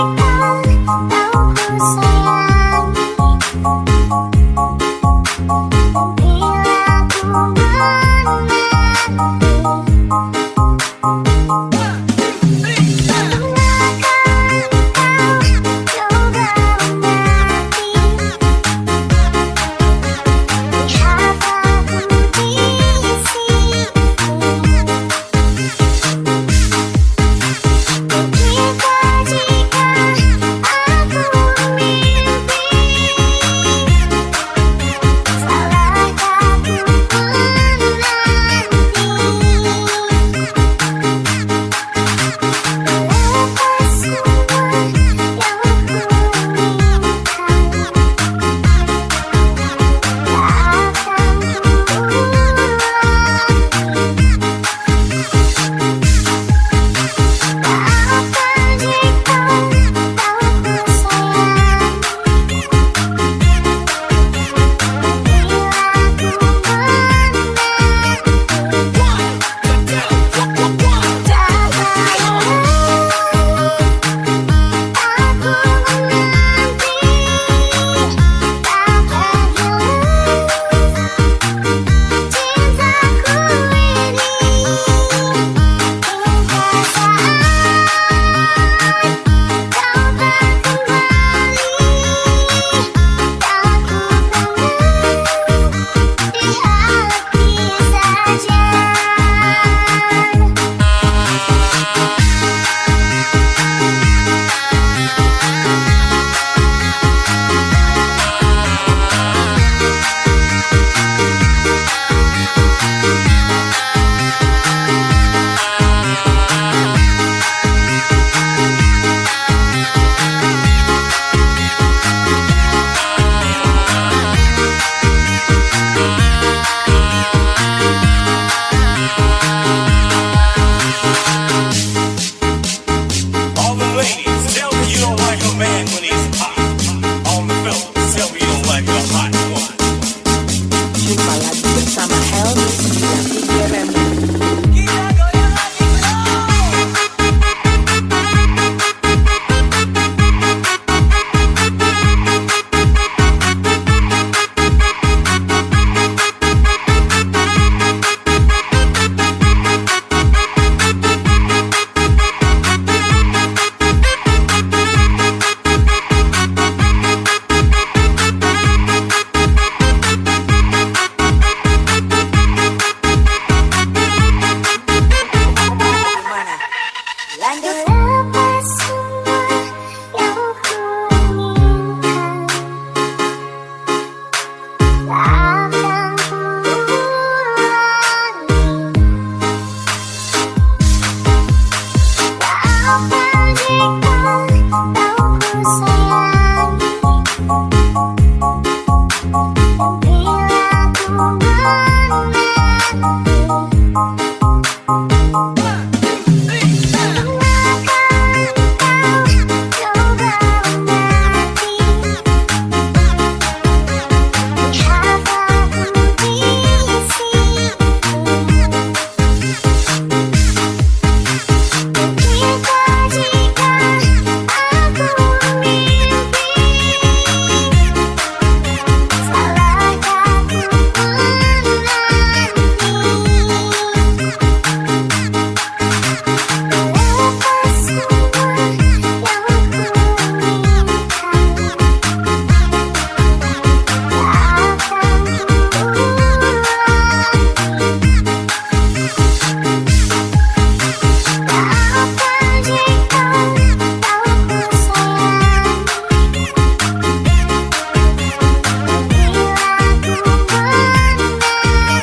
Música